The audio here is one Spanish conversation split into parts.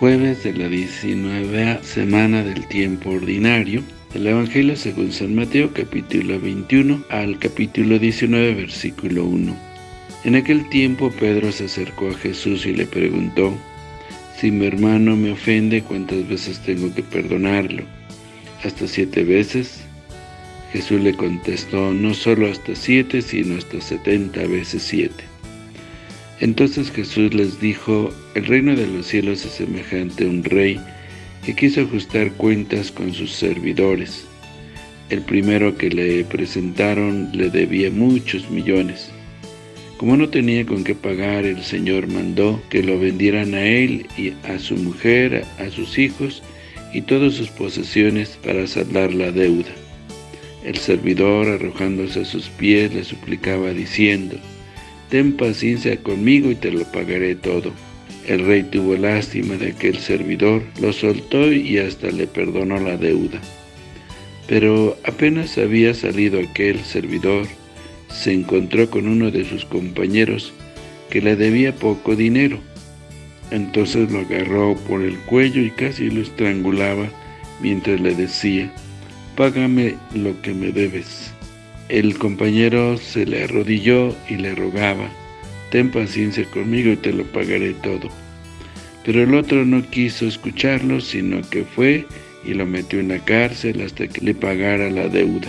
Jueves de la 19 semana del tiempo ordinario del Evangelio según San Mateo capítulo 21 al capítulo 19 versículo 1. En aquel tiempo Pedro se acercó a Jesús y le preguntó, Si mi hermano me ofende, ¿cuántas veces tengo que perdonarlo? ¿Hasta siete veces? Jesús le contestó, no solo hasta siete, sino hasta setenta veces siete. Entonces Jesús les dijo, el reino de los cielos es semejante a un rey que quiso ajustar cuentas con sus servidores. El primero que le presentaron le debía muchos millones. Como no tenía con qué pagar, el Señor mandó que lo vendieran a él y a su mujer, a sus hijos y todas sus posesiones para saldar la deuda. El servidor, arrojándose a sus pies, le suplicaba diciendo, ten paciencia conmigo y te lo pagaré todo. El rey tuvo lástima de aquel servidor, lo soltó y hasta le perdonó la deuda. Pero apenas había salido aquel servidor, se encontró con uno de sus compañeros que le debía poco dinero. Entonces lo agarró por el cuello y casi lo estrangulaba mientras le decía, «Págame lo que me debes». El compañero se le arrodilló y le rogaba, «Ten paciencia conmigo y te lo pagaré todo». Pero el otro no quiso escucharlo, sino que fue y lo metió en la cárcel hasta que le pagara la deuda.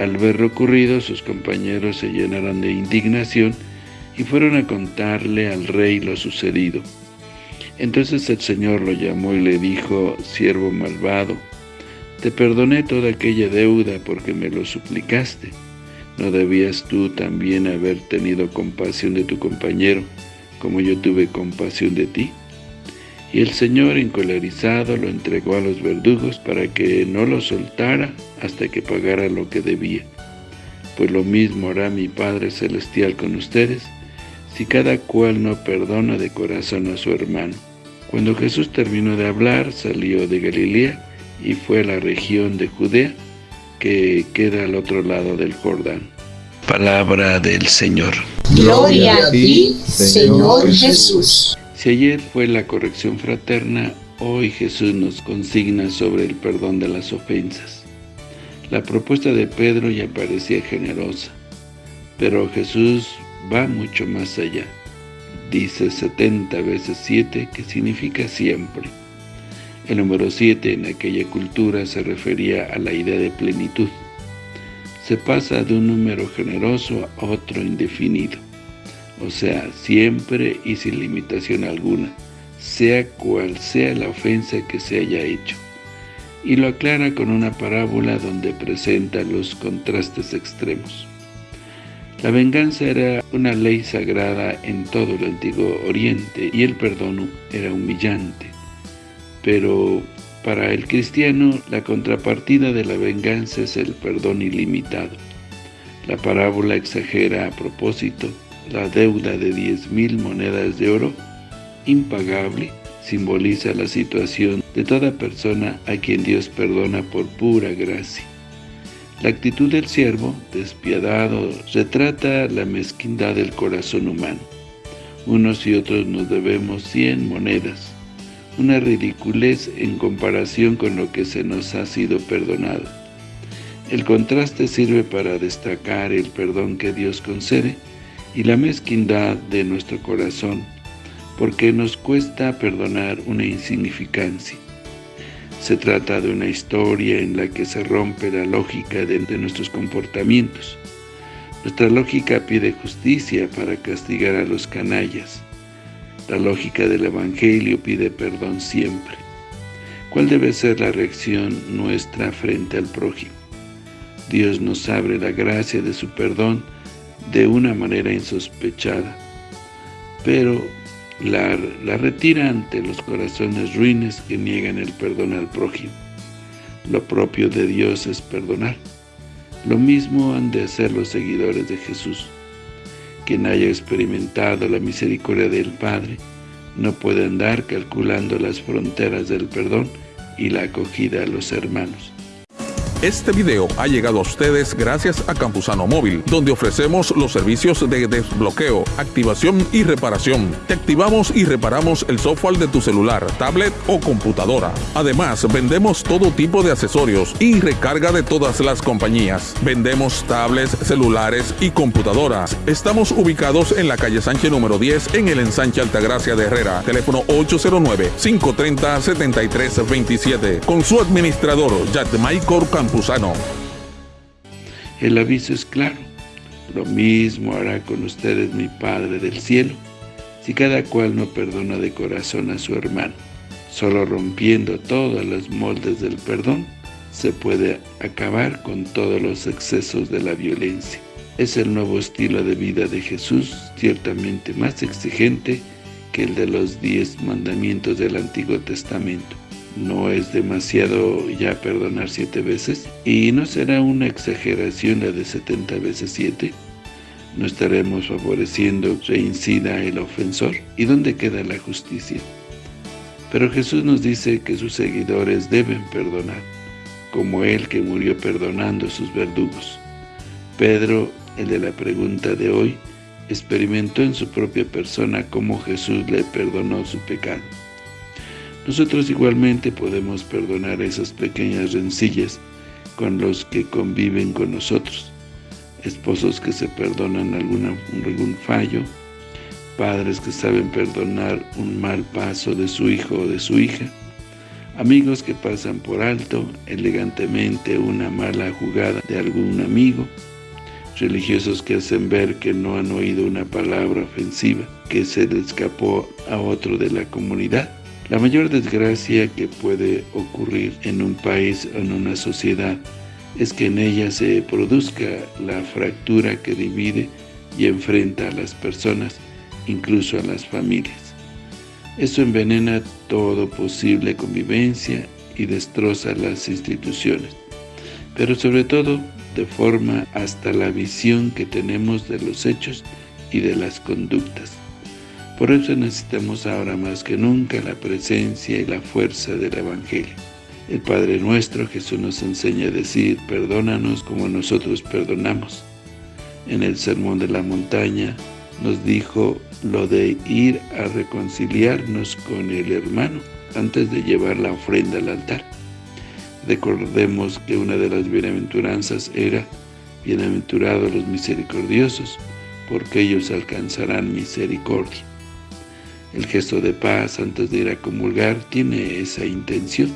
Al ver lo ocurrido, sus compañeros se llenaron de indignación y fueron a contarle al rey lo sucedido. Entonces el Señor lo llamó y le dijo, «Siervo malvado, te perdoné toda aquella deuda porque me lo suplicaste. ¿No debías tú también haber tenido compasión de tu compañero, como yo tuve compasión de ti?» Y el Señor, encolerizado, lo entregó a los verdugos para que no lo soltara hasta que pagara lo que debía. Pues lo mismo hará mi Padre Celestial con ustedes, si cada cual no perdona de corazón a su hermano. Cuando Jesús terminó de hablar, salió de Galilea, y fue a la región de Judea, que queda al otro lado del Jordán. Palabra del Señor. Gloria a ti, Señor Jesús. Si ayer fue la corrección fraterna, hoy Jesús nos consigna sobre el perdón de las ofensas. La propuesta de Pedro ya parecía generosa, pero Jesús va mucho más allá. Dice 70 veces 7, que significa siempre. El número 7 en aquella cultura se refería a la idea de plenitud. Se pasa de un número generoso a otro indefinido, o sea, siempre y sin limitación alguna, sea cual sea la ofensa que se haya hecho. Y lo aclara con una parábola donde presenta los contrastes extremos. La venganza era una ley sagrada en todo el Antiguo Oriente y el perdón era humillante pero para el cristiano la contrapartida de la venganza es el perdón ilimitado. La parábola exagera a propósito la deuda de diez mil monedas de oro, impagable, simboliza la situación de toda persona a quien Dios perdona por pura gracia. La actitud del siervo, despiadado, retrata la mezquindad del corazón humano. Unos y otros nos debemos cien monedas, una ridiculez en comparación con lo que se nos ha sido perdonado. El contraste sirve para destacar el perdón que Dios concede y la mezquindad de nuestro corazón, porque nos cuesta perdonar una insignificancia. Se trata de una historia en la que se rompe la lógica de, nuestros comportamientos. Nuestra lógica pide justicia para castigar a los canallas, la lógica del Evangelio pide perdón siempre. ¿Cuál debe ser la reacción nuestra frente al prójimo? Dios nos abre la gracia de su perdón de una manera insospechada, pero la, la retira ante los corazones ruines que niegan el perdón al prójimo. Lo propio de Dios es perdonar. Lo mismo han de hacer los seguidores de Jesús. Quien haya experimentado la misericordia del Padre no puede andar calculando las fronteras del perdón y la acogida a los hermanos. Este video ha llegado a ustedes gracias a Campusano Móvil, donde ofrecemos los servicios de desbloqueo, activación y reparación. Te activamos y reparamos el software de tu celular, tablet o computadora. Además, vendemos todo tipo de accesorios y recarga de todas las compañías. Vendemos tablets, celulares y computadoras. Estamos ubicados en la calle Sánchez número 10 en el ensanche Altagracia de Herrera. Teléfono 809-530-7327. Con su administrador, Michael El aviso es claro. Lo mismo hará con ustedes mi Padre del cielo, si cada cual no perdona de corazón a su hermano. Solo rompiendo todos los moldes del perdón, se puede acabar con todos los excesos de la violencia. Es el nuevo estilo de vida de Jesús, ciertamente más exigente que el de los diez mandamientos del Antiguo Testamento no es demasiado ya perdonar siete veces y no será una exageración la de 70 veces siete. No estaremos favoreciendo reincida el ofensor. ¿Y dónde queda la justicia? Pero Jesús nos dice que sus seguidores deben perdonar, como Él que murió perdonando a sus verdugos. Pedro, el de la pregunta de hoy, experimentó en su propia persona cómo Jesús le perdonó su pecado. Nosotros igualmente podemos perdonar esas pequeñas rencillas con los que conviven con nosotros, esposos que se perdonan algún fallo, padres que saben perdonar un mal paso de su hijo o de su hija, amigos que pasan por alto elegantemente una mala jugada de algún amigo, religiosos que hacen ver que no han oído una palabra ofensiva que se le escapó a otro de la comunidad, la mayor desgracia que puede ocurrir en un país o en una sociedad es que en ella se produzca la fractura que divide y enfrenta a las personas, incluso a las familias. Eso envenena todo posible convivencia y destroza las instituciones, pero sobre todo deforma hasta la visión que tenemos de los hechos y de las conductas. Por eso necesitamos ahora más que nunca la presencia y la fuerza del Evangelio. El Padre nuestro, Jesús nos enseña a decir, perdónanos como nosotros perdonamos. En el Sermón de la Montaña nos dijo lo de ir a reconciliarnos con el hermano antes de llevar la ofrenda al altar. Recordemos que una de las bienaventuranzas era, bienaventurados los misericordiosos, porque ellos alcanzarán misericordia. El gesto de paz antes de ir a comulgar tiene esa intención,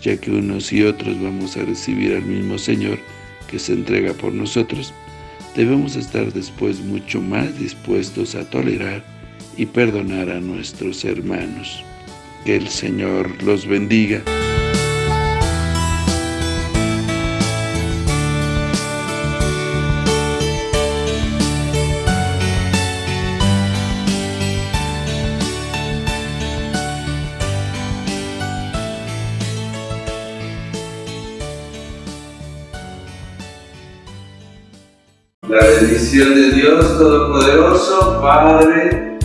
ya que unos y otros vamos a recibir al mismo Señor que se entrega por nosotros, debemos estar después mucho más dispuestos a tolerar y perdonar a nuestros hermanos. Que el Señor los bendiga. La bendición de Dios Todopoderoso, Padre,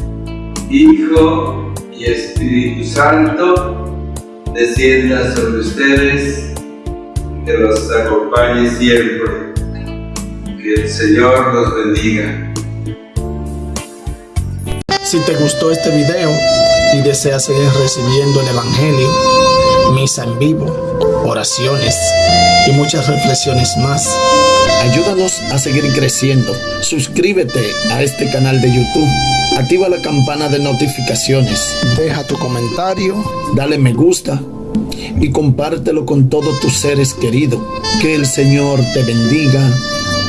Hijo y Espíritu Santo, descienda sobre ustedes, que los acompañe siempre. Que el Señor los bendiga. Si te gustó este video y deseas seguir recibiendo el Evangelio, misa en vivo, oraciones y muchas reflexiones más, Ayúdanos a seguir creciendo. Suscríbete a este canal de YouTube. Activa la campana de notificaciones. Deja tu comentario. Dale me gusta. Y compártelo con todos tus seres queridos. Que el Señor te bendiga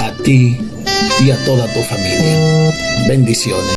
a ti y a toda tu familia. Bendiciones.